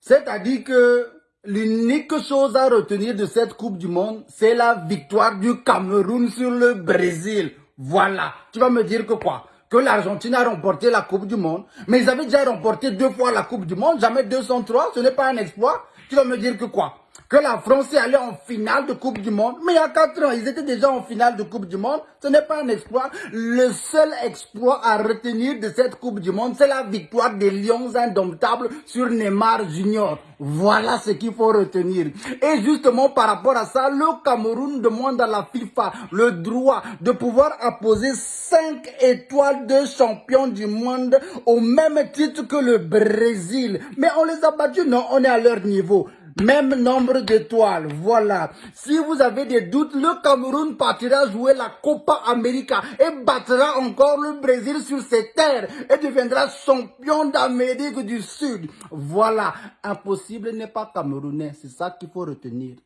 C'est-à-dire que l'unique chose à retenir de cette Coupe du Monde, c'est la victoire du Cameroun sur le Brésil. Voilà. Tu vas me dire que quoi? Que l'Argentine a remporté la Coupe du Monde, mais ils avaient déjà remporté deux fois la Coupe du Monde, jamais 203, ce n'est pas un exploit. Tu vas me dire que quoi? Que la France est allée en finale de Coupe du Monde. Mais il y a 4 ans, ils étaient déjà en finale de Coupe du Monde. Ce n'est pas un exploit. Le seul exploit à retenir de cette Coupe du Monde, c'est la victoire des Lions indomptables sur Neymar Junior. Voilà ce qu'il faut retenir. Et justement, par rapport à ça, le Cameroun demande à la FIFA le droit de pouvoir apposer 5 étoiles de champion du monde au même titre que le Brésil. Mais on les a battus, non, on est à leur niveau. Même nombre d'étoiles, voilà. Si vous avez des doutes, le Cameroun partira jouer la Copa América et battra encore le Brésil sur ses terres et deviendra champion d'Amérique du Sud. Voilà, impossible n'est pas camerounais, c'est ça qu'il faut retenir.